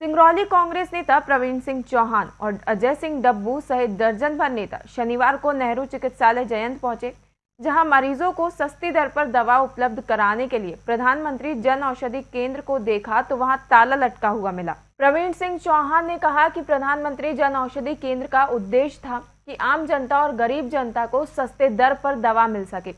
सिंगरौली कांग्रेस नेता प्रवीण सिंह चौहान और अजय सिंह डब्बू सहित दर्जन भर नेता शनिवार को नेहरू चिकित्सालय जयंत पहुँचे, जहाँ मरीजों को सस्ती दर पर दवा उपलब्ध कराने के लिए प्रधानमंत्री जन औषधि केंद्र को देखा तो वहाँ ताला लटका हुआ मिला। प्रवीण सिंह चौहान ने कहा कि प्रधानमंत्री जन औषधि केंद्र का उद्देश्य था कि आम जनता और गरीब जनता को सस्ते दर पर दवा मिल सके,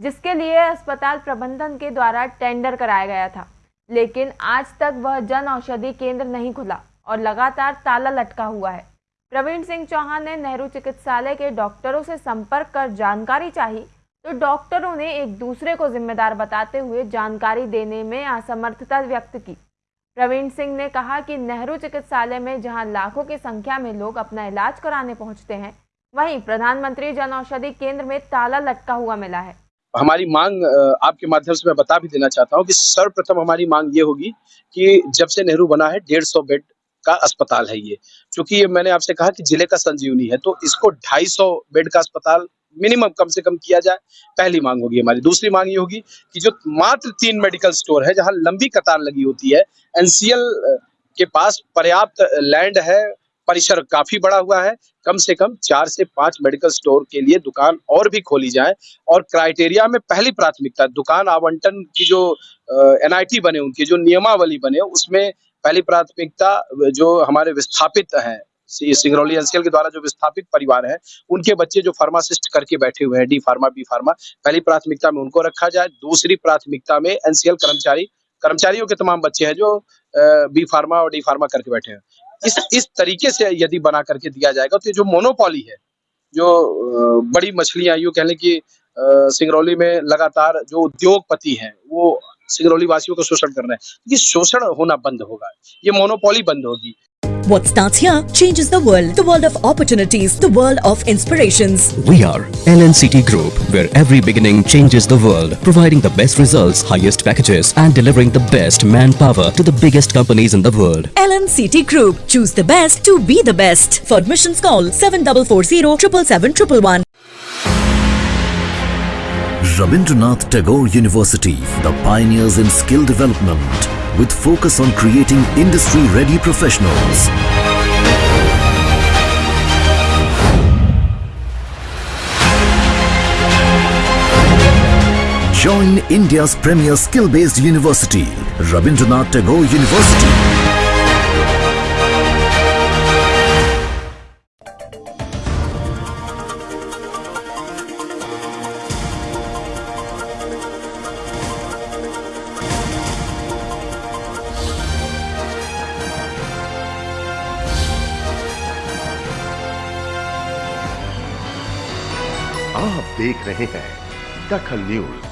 जिसके लिए अस्पताल प्रबंधन के द्वारा टेंडर कराया गया था। लेकिन आज तक वह जन औषधि केंद्र नहीं खुला और लगातार ताला लटका हुआ है। प्रवीण सिंह चौहान ने नेहरू चिकित्सालय के डॉक्टरों से संपर्क कर जानकारी चाही तो डॉक्टरों ने एक दूसरे को जिम्मेदार बताते हुए जानकारी देने में असमर्थता व्यक्त की। प्रवीण सिंह ने कहा कि नेहरू चिकित्सालय में जहाँ लाखों की संख्या में लोग अपना इलाज कराने पहुँचते हैं, वहीं प्रधानमंत्री जन औषधि केंद्र में ताला लटका हुआ मिला है। हमारी मांग आपके माध्यम से मैं बता भी देना चाहता हूँ कि सर्वप्रथम हमारी मांग ये होगी कि जब से नेहरू बना है, डेढ़ सौ बेड का अस्पताल है ये। क्योंकि ये मैंने आपसे कहा कि ज़िले का संजीवनी है तो इसको ढाई सौ बेड का अस्पताल मिनिमम कम से कम किया जाए, पहली मांग होगी हमारी। दूसरी मांग ये होगी कि जो मात्र तीन मेडिकल स्टोर है, जहाँ लंबी कतार लगी होती है, एनसीएल के पास पर्याप्त लैंड है परिसर काफ़ी बड़ा हुआ है। कम से कम चार से पाँच मेडिकल स्टोर के लिए दुकान और भी खोली जाए और क्राइटेरिया में पहली प्राथमिकता, दुकान आवंटन की जो एनआईटी बने, उनकी जो नियमावली बने, उसमें पहली प्राथमिकता जो हमारे विस्थापित हैं सिंगरौली एनसीएल के द्वारा जो विस्थापित परिवार है, उनके बच्चे जो फार्मासिस्ट करके बैठे हुए हैं, डी फार्मा, बी फार्मा, पहली प्राथमिकता में उनको रखा जाए। दूसरी प्राथमिकता में एनसीएल कर्मचारी, कर्मचारियों के तमाम बच्चे हैं जो बी फार्मा और डी फार्मा करके बैठे हैं। इस इस तरीके से यदि बना करके दिया जाएगा तो जो मोनोपोली है, जो बड़ी मछलियाँ, यूँ कहने की सिंगरौली में लगातार जो उद्योगपति हैं, वो सिंगरौली वासियों को शोषण कर रहे हैं ये शोषण होना बंद होगा, ये मोनोपोली बंद होगी। What starts here changes the world. The world of opportunities. The world of inspirations. We are LNCT Group, where every beginning changes the world. Providing the best results, highest packages and delivering the best manpower to the biggest companies in the world. LNCT Group. Choose the best to be the best. For admissions call 7440 777 Rabindranath Tagore University, the pioneers in skill development with focus on creating industry-ready professionals. Join India's premier skill-based university, Rabindranath Tagore University. आप देख रहे हैं दखल news